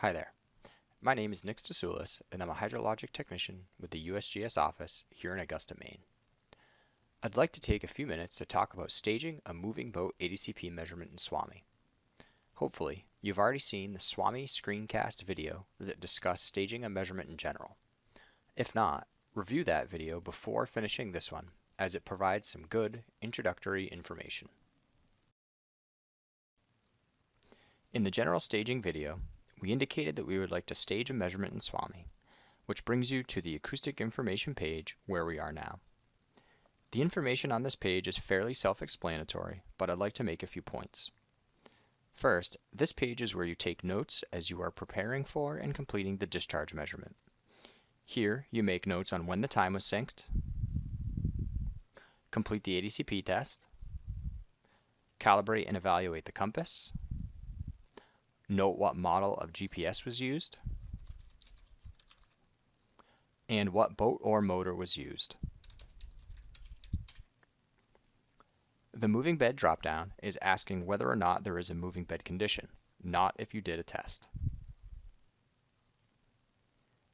Hi there. My name is Nick Stasulis, and I'm a hydrologic technician with the USGS office here in Augusta, Maine. I'd like to take a few minutes to talk about staging a moving boat ADCP measurement in SWAMI. Hopefully, you've already seen the SWAMI screencast video that discussed staging a measurement in general. If not, review that video before finishing this one, as it provides some good introductory information. In the general staging video, we indicated that we would like to stage a measurement in SWAMI, which brings you to the acoustic information page where we are now. The information on this page is fairly self-explanatory, but I'd like to make a few points. First, this page is where you take notes as you are preparing for and completing the discharge measurement. Here, you make notes on when the time was synced, complete the ADCP test, calibrate and evaluate the compass, note what model of GPS was used, and what boat or motor was used. The moving bed dropdown is asking whether or not there is a moving bed condition, not if you did a test.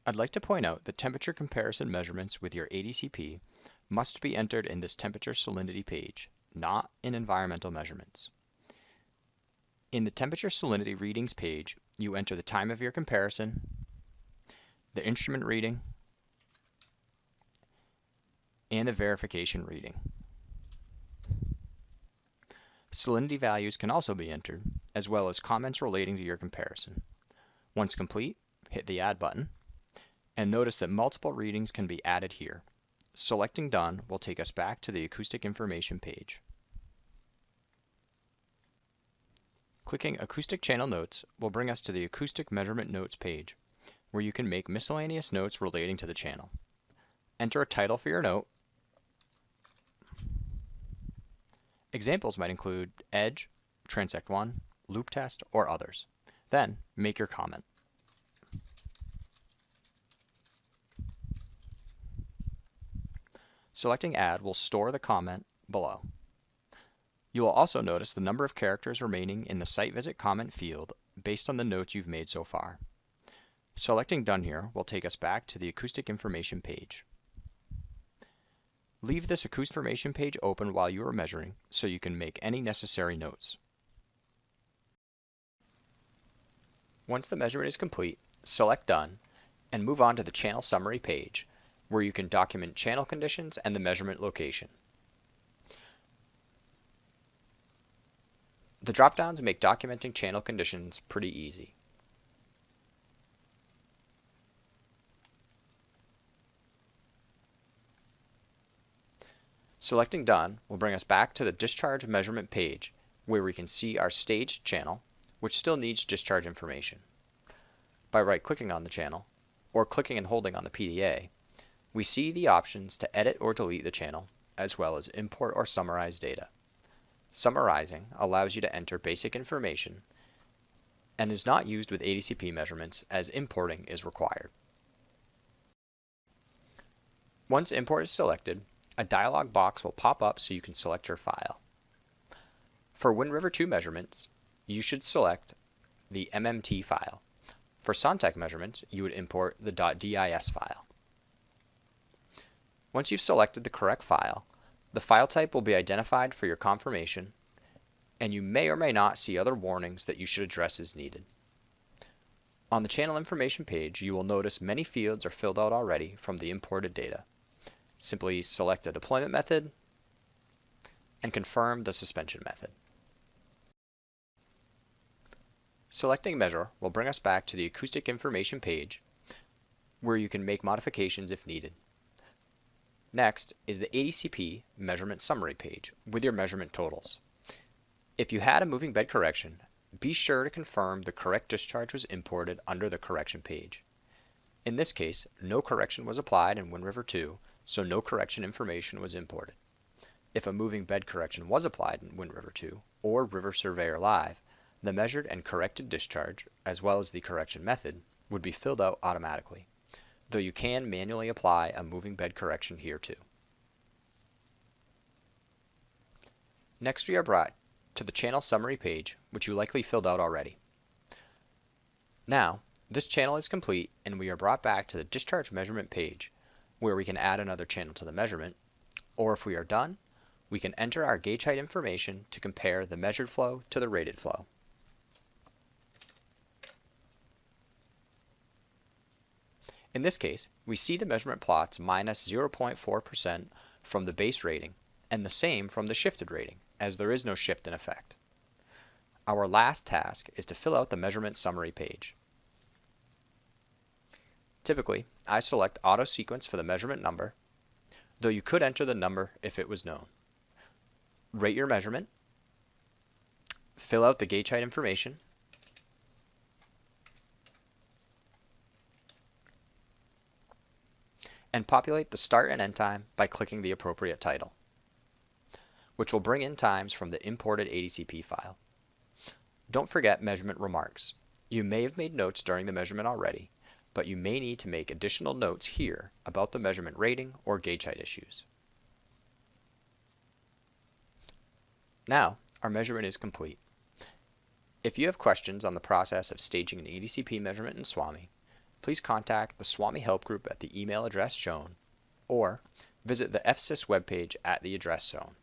I'd like to point out that temperature comparison measurements with your ADCP must be entered in this temperature salinity page, not in environmental measurements. In the temperature salinity readings page, you enter the time of your comparison, the instrument reading, and the verification reading. Salinity values can also be entered, as well as comments relating to your comparison. Once complete, hit the Add button, and notice that multiple readings can be added here. Selecting Done will take us back to the acoustic information page. Clicking Acoustic Channel Notes will bring us to the Acoustic Measurement Notes page, where you can make miscellaneous notes relating to the channel. Enter a title for your note. Examples might include Edge, Transect 1, Loop Test, or others. Then, make your comment. Selecting Add will store the comment below. You will also notice the number of characters remaining in the site visit comment field based on the notes you've made so far. Selecting Done here will take us back to the acoustic information page. Leave this acoustic information page open while you are measuring so you can make any necessary notes. Once the measurement is complete, select Done and move on to the channel summary page where you can document channel conditions and the measurement location. The dropdowns make documenting channel conditions pretty easy. Selecting Done will bring us back to the discharge measurement page where we can see our staged channel, which still needs discharge information. By right-clicking on the channel, or clicking and holding on the PDA, we see the options to edit or delete the channel, as well as import or summarize data. Summarizing allows you to enter basic information and is not used with ADCP measurements as importing is required. Once import is selected, a dialog box will pop up so you can select your file. For WinRiver 2 measurements, you should select the MMT file. For SonTek measurements, you would import the .dis file. Once you've selected the correct file, the file type will be identified for your confirmation, and you may or may not see other warnings that you should address as needed. On the channel information page, you will notice many fields are filled out already from the imported data. Simply select a deployment method and confirm the suspension method. Selecting measure will bring us back to the acoustic information page where you can make modifications if needed. Next is the ADCP measurement summary page with your measurement totals. If you had a moving bed correction, be sure to confirm the correct discharge was imported under the correction page. In this case, no correction was applied in WinRiver 2, so no correction information was imported. If a moving bed correction was applied in WinRiver 2 or RiverSurveyor Live, the measured and corrected discharge, as well as the correction method, would be filled out automatically though you can manually apply a moving bed correction here too. Next we are brought to the channel summary page, which you likely filled out already. Now, This channel is complete and we are brought back to the discharge measurement page where we can add another channel to the measurement, or if we are done, we can enter our gauge height information to compare the measured flow to the rated flow. In this case, we see the measurement plots minus 0.4% from the base rating and the same from the shifted rating, as there is no shift in effect. Our last task is to fill out the measurement summary page. Typically, I select auto sequence for the measurement number, though you could enter the number if it was known. Rate your measurement, fill out the gauge height information, and populate the start and end time by clicking the appropriate title, which will bring in times from the imported ADCP file. Don't forget measurement remarks. You may have made notes during the measurement already, but you may need to make additional notes here about the measurement rating or gauge height issues. Now, our measurement is complete. If you have questions on the process of staging an ADCP measurement in SWAMI, please contact the SWAMI Help Group at the email address shown, or visit the FSIS webpage at the address shown.